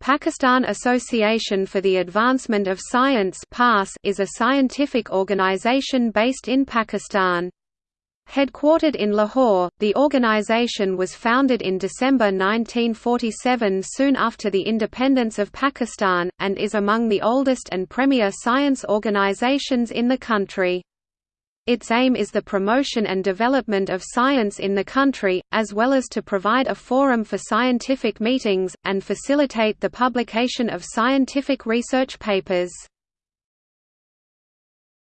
Pakistan Association for the Advancement of Science is a scientific organization based in Pakistan. Headquartered in Lahore, the organization was founded in December 1947 soon after the independence of Pakistan, and is among the oldest and premier science organizations in the country. Its aim is the promotion and development of science in the country, as well as to provide a forum for scientific meetings, and facilitate the publication of scientific research papers.